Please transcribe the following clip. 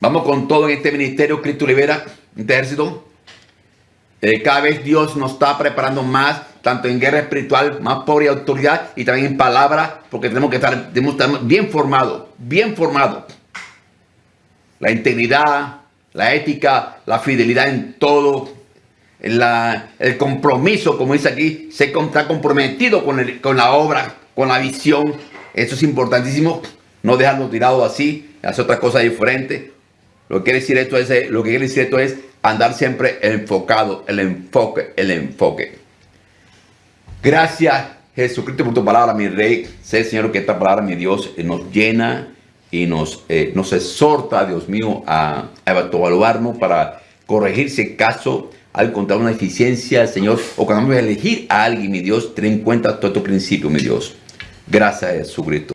Vamos con todo en este ministerio Cristo Libera, este ejército. Eh, cada vez Dios nos está preparando más, tanto en guerra espiritual, más pobre y autoridad, y también en palabra, porque tenemos que estar, bien formados, bien formados. La integridad, la ética, la fidelidad en todo, el compromiso, como dice aquí, se está comprometido con, con la obra, con la visión. Eso es importantísimo, no dejarlo tirado así, hacer otra cosa diferente. Lo que quiere decir esto es, eh, lo que quiere decir esto es andar siempre enfocado, el enfoque, el enfoque. Gracias Jesucristo por tu palabra, mi rey. Sé, Señor, que esta palabra, mi Dios, eh, nos llena y nos, eh, nos exhorta, Dios mío, a, evaluarnos para corregir si caso al encontrar una eficiencia, Señor, o cuando vamos a elegir a alguien, mi Dios, ten en cuenta todo tu principio, mi Dios. Gracias, Jesucristo.